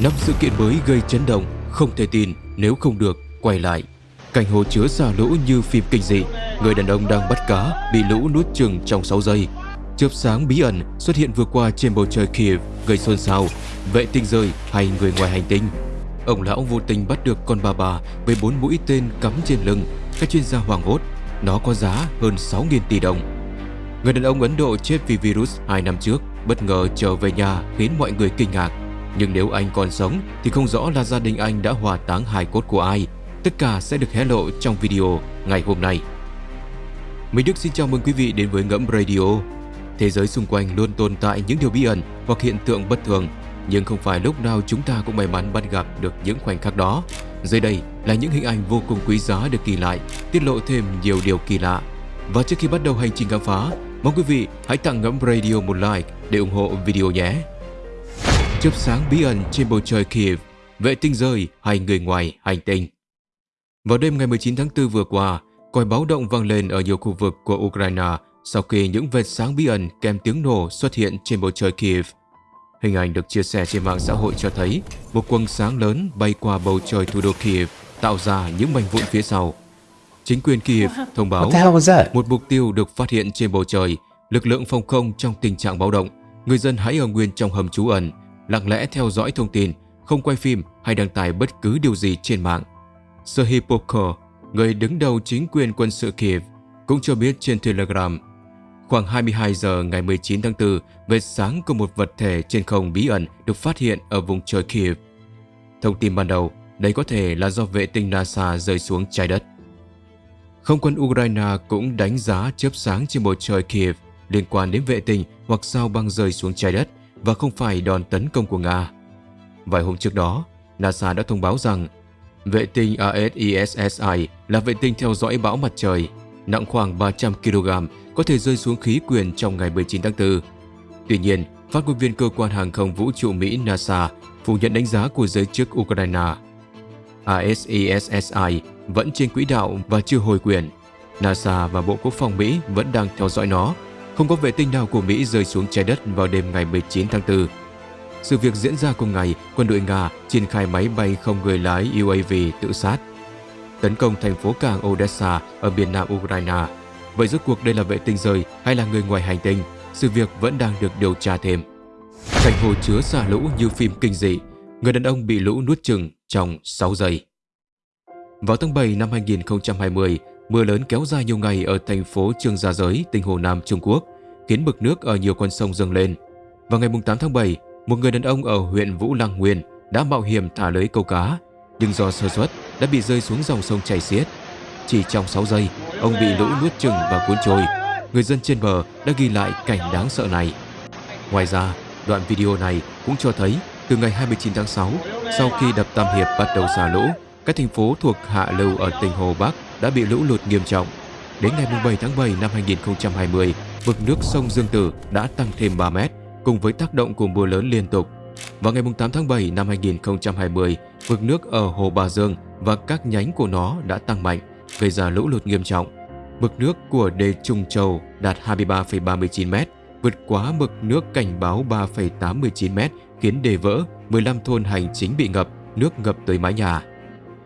Năm sự kiện mới gây chấn động, không thể tin nếu không được quay lại. Cảnh hồ chứa xả lũ như phim kinh dị, người đàn ông đang bắt cá bị lũ nuốt chừng trong 6 giây. Chớp sáng bí ẩn xuất hiện vừa qua trên bầu trời Kiev gây xôn xao, vệ tinh rơi hay người ngoài hành tinh. Ông lão vô tình bắt được con bà bà với bốn mũi tên cắm trên lưng, các chuyên gia hoảng hốt, nó có giá hơn 6.000 tỷ đồng. Người đàn ông Ấn Độ chết vì virus 2 năm trước, bất ngờ trở về nhà khiến mọi người kinh ngạc. Nhưng nếu anh còn sống thì không rõ là gia đình anh đã hỏa táng hài cốt của ai. Tất cả sẽ được hé lộ trong video ngày hôm nay. Minh Đức xin chào mừng quý vị đến với Ngẫm Radio. Thế giới xung quanh luôn tồn tại những điều bí ẩn hoặc hiện tượng bất thường, nhưng không phải lúc nào chúng ta cũng may mắn bắt gặp được những khoảnh khắc đó. Dưới đây là những hình ảnh vô cùng quý giá được ghi lại, tiết lộ thêm nhiều điều kỳ lạ. Và trước khi bắt đầu hành trình khám phá, mong quý vị hãy tặng Ngẫm Radio một like để ủng hộ video nhé. Chớp sáng bí ẩn trên bầu trời Kiev, vệ tinh rơi hay người ngoài hành tinh. Vào đêm ngày 19 tháng 4 vừa qua, còi báo động vang lên ở nhiều khu vực của Ukraine sau khi những vệt sáng bí ẩn kèm tiếng nổ xuất hiện trên bầu trời Kiev. Hình ảnh được chia sẻ trên mạng xã hội cho thấy một quầng sáng lớn bay qua bầu trời thủ đô Kiev, tạo ra những mảnh vụn phía sau. Chính quyền Kiev thông báo một mục tiêu được phát hiện trên bầu trời, lực lượng phòng không trong tình trạng báo động. Người dân hãy ở nguyên trong hầm trú ẩn, lặng lẽ theo dõi thông tin, không quay phim hay đăng tải bất cứ điều gì trên mạng. Serhiy Pokor, người đứng đầu chính quyền quân sự Kiev, cũng cho biết trên Telegram Khoảng 22 giờ ngày 19 tháng 4, vệt sáng của một vật thể trên không bí ẩn được phát hiện ở vùng trời Kiev. Thông tin ban đầu, đây có thể là do vệ tinh NASA rơi xuống trái đất. Không quân Ukraine cũng đánh giá chớp sáng trên bầu trời Kiev liên quan đến vệ tinh hoặc sao băng rơi xuống trái đất và không phải đòn tấn công của Nga. Vài hôm trước đó, NASA đã thông báo rằng vệ tinh ASISSI là vệ tinh theo dõi bão mặt trời, nặng khoảng 300 kg, có thể rơi xuống khí quyển trong ngày 19 tháng 4. Tuy nhiên, phát ngôn viên cơ quan hàng không vũ trụ Mỹ NASA phủ nhận đánh giá của giới chức Ukraine. ASISSI vẫn trên quỹ đạo và chưa hồi quyền. NASA và Bộ Quốc phòng Mỹ vẫn đang theo dõi nó. Không có vệ tinh nào của Mỹ rơi xuống trái đất vào đêm ngày 19 tháng 4. Sự việc diễn ra cùng ngày, quân đội Nga triển khai máy bay không người lái UAV tự sát tấn công thành phố cảng Odessa ở miền nam Ukraine. Vậy rốt cuộc đây là vệ tinh rơi hay là người ngoài hành tinh? Sự việc vẫn đang được điều tra thêm. Cảnh hồ chứa xả lũ như phim kinh dị, người đàn ông bị lũ nuốt chừng trong 6 giây. Vào tháng 7 năm 2020, mưa lớn kéo dài nhiều ngày ở thành phố Trương Gia Giới, tỉnh Hồ Nam, Trung Quốc, khiến mực nước ở nhiều con sông dâng lên. Vào ngày 8 tháng 7, một người đàn ông ở huyện Vũ Lăng Nguyên đã mạo hiểm thả lưới câu cá, nhưng do sơ suất đã bị rơi xuống dòng sông chảy xiết. Chỉ trong 6 giây, ông bị lũ nuốt chừng và cuốn trôi. Người dân trên bờ đã ghi lại cảnh đáng sợ này. Ngoài ra, đoạn video này cũng cho thấy từ ngày 29 tháng 6, sau khi đập Tam Hiệp bắt đầu xả lũ, các thành phố thuộc hạ lưu ở tỉnh Hồ Bắc đã bị lũ lụt nghiêm trọng. Đến ngày 7 tháng 7 năm 2020, vực nước sông Dương Tử đã tăng thêm 3 mét cùng với tác động của mưa lớn liên tục. Vào ngày 8 tháng 7 năm 2020, vực nước ở Hồ Bà Dương và các nhánh của nó đã tăng mạnh, gây ra lũ lụt nghiêm trọng. Mực nước của đê Trung Châu đạt 23,39 m, vượt quá mực nước cảnh báo 3,89 m, khiến đê vỡ, 15 thôn hành chính bị ngập, nước ngập tới mái nhà.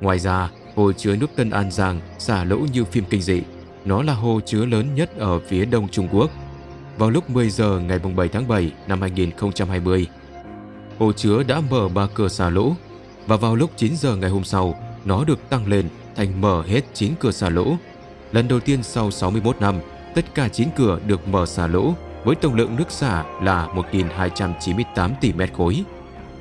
Ngoài ra, hồ chứa nước Tân An Giang xả lũ như phim kinh dị. Nó là hồ chứa lớn nhất ở phía đông Trung Quốc. Vào lúc 10 giờ ngày 7 tháng 7 năm 2020, hồ chứa đã mở ba cửa xả lũ và vào lúc 9 giờ ngày hôm sau, nó được tăng lên thành mở hết 9 cửa xả lũ. Lần đầu tiên sau 61 năm, tất cả 9 cửa được mở xả lũ với tổng lượng nước xả là 1.298 tỷ mét khối.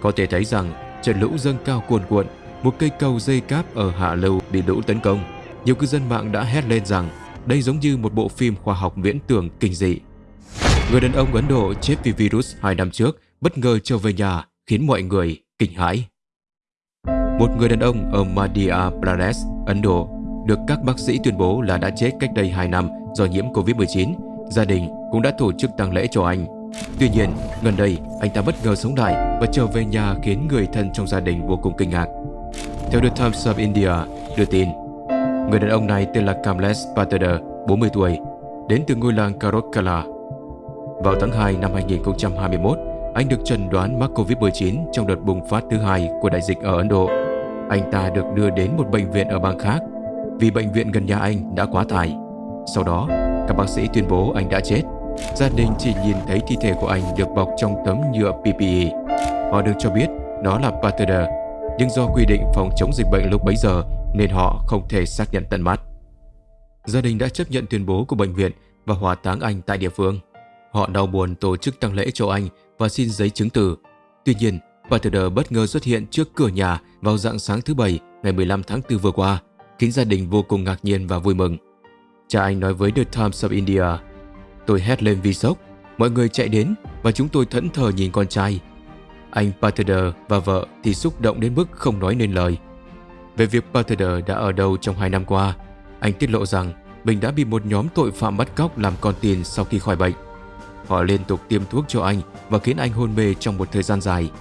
Có thể thấy rằng trận lũ dâng cao cuồn cuộn, một cây cầu dây cáp ở hạ lưu bị lũ tấn công. Nhiều cư dân mạng đã hét lên rằng đây giống như một bộ phim khoa học viễn tưởng kinh dị. Người đàn ông Ấn Độ chết vì virus 2 năm trước bất ngờ trở về nhà khiến mọi người kinh hãi. Một người đàn ông ở Madhya Pradesh, Ấn Độ, được các bác sĩ tuyên bố là đã chết cách đây 2 năm do nhiễm Covid-19. Gia đình cũng đã tổ chức tang lễ cho anh. Tuy nhiên, gần đây anh ta bất ngờ sống lại và trở về nhà khiến người thân trong gia đình vô cùng kinh ngạc. Theo The Times of India đưa tin, người đàn ông này tên là Kamlesh Patel, 40 tuổi, đến từ ngôi làng Karokkala. Vào tháng 2 năm 2021, anh được chẩn đoán mắc Covid-19 trong đợt bùng phát thứ hai của đại dịch ở Ấn Độ. Anh ta được đưa đến một bệnh viện ở bang khác vì bệnh viện gần nhà anh đã quá tải. Sau đó, các bác sĩ tuyên bố anh đã chết. Gia đình chỉ nhìn thấy thi thể của anh được bọc trong tấm nhựa PPE. Họ được cho biết đó là Pater, nhưng do quy định phòng chống dịch bệnh lúc bấy giờ nên họ không thể xác nhận tận mắt. Gia đình đã chấp nhận tuyên bố của bệnh viện và hỏa táng anh tại địa phương. Họ đau buồn tổ chức tang lễ cho anh và xin giấy chứng từ. Tuy nhiên, Pater bất ngờ xuất hiện trước cửa nhà vào dạng sáng thứ Bảy ngày 15 tháng 4 vừa qua, khiến gia đình vô cùng ngạc nhiên và vui mừng. Cha anh nói với The Times of India, Tôi hét lên vì sốc, mọi người chạy đến và chúng tôi thẫn thờ nhìn con trai. Anh Pater và vợ thì xúc động đến mức không nói nên lời. Về việc Pater đã ở đâu trong hai năm qua, anh tiết lộ rằng mình đã bị một nhóm tội phạm bắt cóc làm con tin sau khi khỏi bệnh. Họ liên tục tiêm thuốc cho anh và khiến anh hôn mê trong một thời gian dài.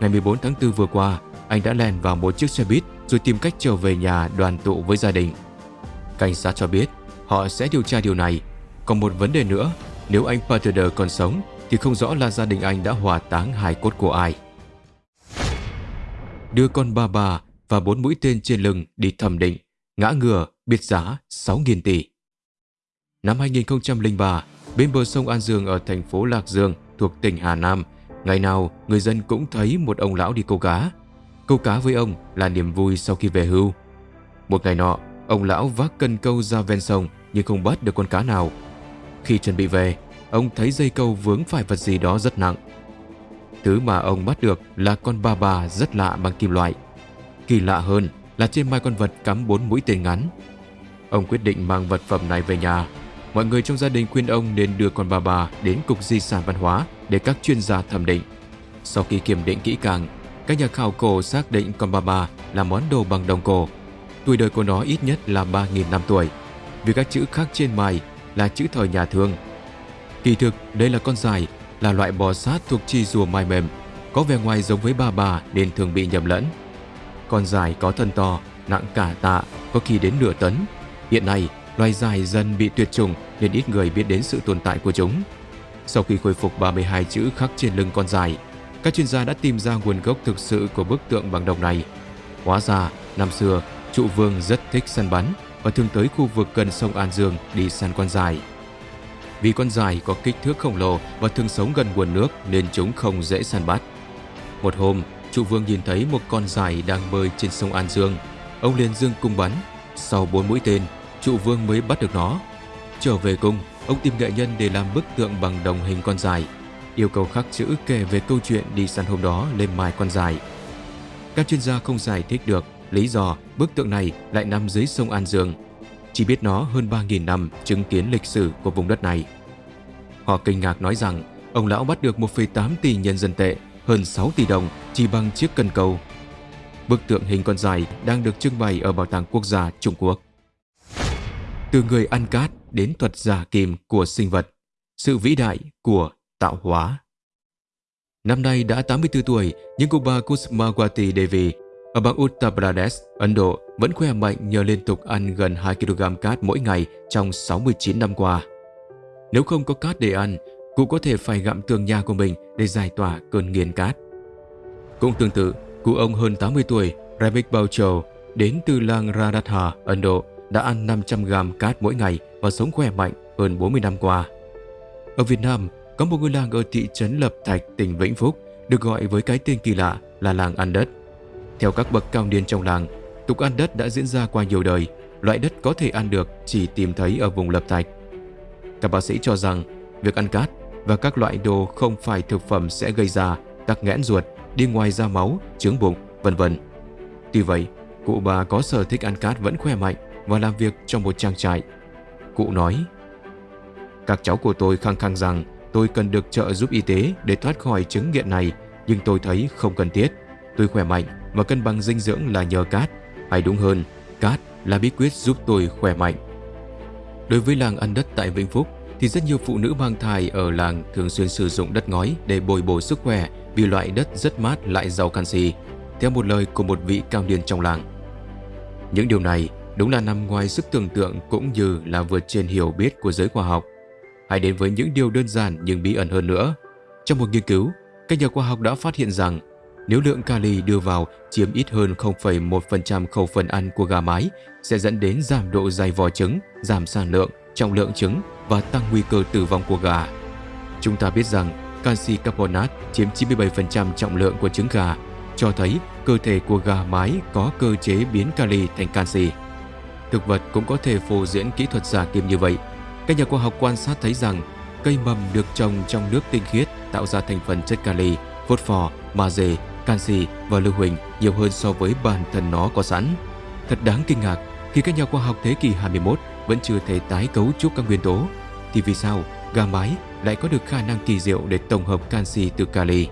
Ngày 14 tháng 4 vừa qua, anh đã lèn vào một chiếc xe buýt rồi tìm cách trở về nhà đoàn tụ với gia đình. Cảnh sát cho biết họ sẽ điều tra điều này. Còn một vấn đề nữa, nếu anh Pater còn sống thì không rõ là gia đình anh đã hỏa táng hài cốt của ai. Đưa con ba bà và bốn mũi tên trên lưng đi thẩm định, ngã ngừa, biệt giá 6.000 tỷ. Năm 2003, bên bờ sông An Dương ở thành phố Lạc Dương thuộc tỉnh Hà Nam, ngày nào người dân cũng thấy một ông lão đi câu cá. Câu cá với ông là niềm vui sau khi về hưu. Một ngày nọ, ông lão vác cân câu ra ven sông nhưng không bắt được con cá nào. Khi chuẩn bị về, ông thấy dây câu vướng phải vật gì đó rất nặng. Thứ mà ông bắt được là con ba bà rất lạ bằng kim loại. Kỳ lạ hơn là trên mai con vật cắm bốn mũi tên ngắn. Ông quyết định mang vật phẩm này về nhà. Mọi người trong gia đình khuyên ông nên đưa con bà bà đến Cục Di sản Văn hóa để các chuyên gia thẩm định. Sau khi kiểm định kỹ càng, các nhà khảo cổ xác định con bà bà là món đồ bằng đồng cổ. Tuổi đời của nó ít nhất là 3.000 năm tuổi, vì các chữ khác trên mài là chữ thời nhà thương. Kỳ thực, đây là con dài, là loại bò sát thuộc chi rùa mai mềm, có vẻ ngoài giống với bà bà nên thường bị nhầm lẫn. Con dài có thân to, nặng cả tạ, có khi đến nửa tấn. Hiện nay, loài dài dần bị tuyệt chủng nên ít người biết đến sự tồn tại của chúng. Sau khi khôi phục 32 chữ khắc trên lưng con dài, các chuyên gia đã tìm ra nguồn gốc thực sự của bức tượng bằng đồng này. Hóa ra, năm xưa, trụ vương rất thích săn bắn và thường tới khu vực gần sông An Dương đi săn con dài. Vì con dài có kích thước khổng lồ và thường sống gần nguồn nước nên chúng không dễ săn bắt. Một hôm, trụ vương nhìn thấy một con dài đang bơi trên sông An Dương. Ông liền dương cung bắn. Sau bốn mũi tên, trụ vương mới bắt được nó. Trở về cung, ông tìm nghệ nhân để làm bức tượng bằng đồng hình con dài. Yêu cầu khắc chữ kể về câu chuyện đi săn hôm đó lên mai con dài. Các chuyên gia không giải thích được lý do bức tượng này lại nằm dưới sông An Dương. Chỉ biết nó hơn 3.000 năm chứng kiến lịch sử của vùng đất này. Họ kinh ngạc nói rằng ông lão bắt được 1,8 tỷ nhân dân tệ, hơn 6 tỷ đồng chỉ bằng chiếc cân cầu. Bức tượng hình con dài đang được trưng bày ở Bảo tàng Quốc gia Trung Quốc. Từ người ăn cát đến thuật giả kim của sinh vật, sự vĩ đại của tạo hóa. Năm nay đã 84 tuổi, nhưng cô bà Kusmawati Devi ở bang Uttar Pradesh, Ấn Độ vẫn khỏe mạnh nhờ liên tục ăn gần 2 kg cát mỗi ngày trong 69 năm qua. Nếu không có cát để ăn, cụ có thể phải gặm tường nhà của mình để giải tỏa cơn nghiền cát. Cũng tương tự, cụ ông hơn 80 tuổi, Ravik Baucho, đến từ làng Radhatha, Ấn Độ, đã ăn 500 gram cát mỗi ngày và sống khỏe mạnh hơn 40 năm qua. Ở Việt Nam, có một ngôi làng ở thị trấn Lập Thạch, tỉnh Vĩnh Phúc, được gọi với cái tên kỳ lạ là làng ăn đất. Theo các bậc cao niên trong làng, tục ăn đất đã diễn ra qua nhiều đời, loại đất có thể ăn được chỉ tìm thấy ở vùng Lập Thạch. Các bác sĩ cho rằng việc ăn cát và các loại đồ không phải thực phẩm sẽ gây ra tắc nghẽn ruột, đi ngoài ra máu, trướng bụng, vân vân. Tuy vậy, cụ bà có sở thích ăn cát vẫn khỏe mạnh và làm việc trong một trang trại. Cụ nói, các cháu của tôi khăng khăng rằng tôi cần được trợ giúp y tế để thoát khỏi chứng nghiện này, nhưng tôi thấy không cần thiết. Tôi khỏe mạnh và cân bằng dinh dưỡng là nhờ cát, hay đúng hơn, cát là bí quyết giúp tôi khỏe mạnh. Đối với làng ăn đất tại Vĩnh Phúc, thì rất nhiều phụ nữ mang thai ở làng thường xuyên sử dụng đất ngói để bồi bổ sức khỏe vì loại đất rất mát lại giàu canxi, theo một lời của một vị cao niên trong làng. Những điều này đúng là nằm ngoài sức tưởng tượng cũng như là vượt trên hiểu biết của giới khoa học. Hãy đến với những điều đơn giản nhưng bí ẩn hơn nữa. Trong một nghiên cứu, các nhà khoa học đã phát hiện rằng nếu lượng kali đưa vào chiếm ít hơn 0,1% khẩu phần ăn của gà mái sẽ dẫn đến giảm độ dày vỏ trứng, giảm sản lượng, trọng lượng trứng và tăng nguy cơ tử vong của gà. Chúng ta biết rằng canxi carbonate chiếm 97% trọng lượng của trứng gà, cho thấy cơ thể của gà mái có cơ chế biến kali thành canxi. Thực vật cũng có thể phô diễn kỹ thuật giả kim như vậy. Các nhà khoa học quan sát thấy rằng cây mầm được trồng trong nước tinh khiết tạo ra thành phần chất kali, phốt phò, magie, canxi và lưu huỳnh nhiều hơn so với bản thân nó có sẵn. Thật đáng kinh ngạc khi các nhà khoa học thế kỷ 21 vẫn chưa thể tái cấu trúc các nguyên tố, thì vì sao gà mái lại có được khả năng kỳ diệu để tổng hợp canxi từ kali?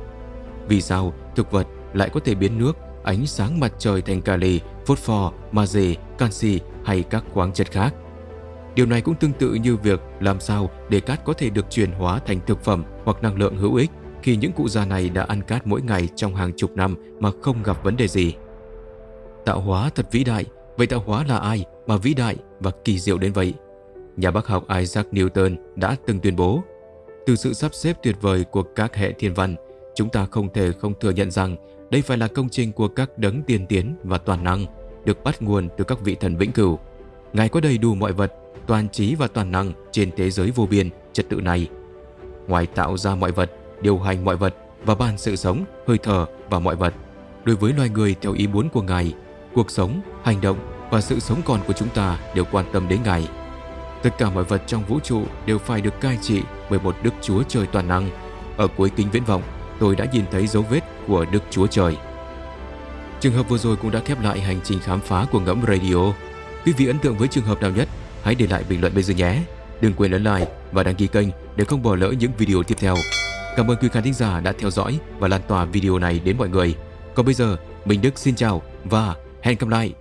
Vì sao thực vật lại có thể biến nước, ánh sáng mặt trời thành kali, phốt pho, magie, canxi hay các khoáng chất khác? Điều này cũng tương tự như việc làm sao để cát có thể được chuyển hóa thành thực phẩm hoặc năng lượng hữu ích khi những cụ già này đã ăn cát mỗi ngày trong hàng chục năm mà không gặp vấn đề gì. Tạo hóa thật vĩ đại, vậy tạo hóa là ai mà vĩ đại và kỳ diệu đến vậy? Nhà bác học Isaac Newton đã từng tuyên bố từ sự sắp xếp tuyệt vời của các hệ thiên văn, chúng ta không thể không thừa nhận rằng đây phải là công trình của các đấng tiên tiến và toàn năng, được bắt nguồn từ các vị thần vĩnh cửu. Ngài có đầy đủ mọi vật, toàn trí và toàn năng trên thế giới vô biên, trật tự này. Ngoài tạo ra mọi vật, điều hành mọi vật và ban sự sống, hơi thở và mọi vật. Đối với loài người theo ý muốn của Ngài, cuộc sống, hành động và sự sống còn của chúng ta đều quan tâm đến Ngài. Tất cả mọi vật trong vũ trụ đều phải được cai trị bởi một Đức Chúa Trời toàn năng. Ở cuối kính viễn vọng, tôi đã nhìn thấy dấu vết của Đức Chúa Trời. Trường hợp vừa rồi cũng đã khép lại hành trình khám phá của Ngẫm Radio. Quý vị ấn tượng với trường hợp nào nhất? Hãy để lại bình luận bên dưới nhé. Đừng quên ấn like và đăng ký kênh để không bỏ lỡ những video tiếp theo. Cảm ơn quý khán thính giả đã theo dõi và lan tỏa video này đến mọi người. Còn bây giờ, Minh Đức xin chào và hẹn gặp lại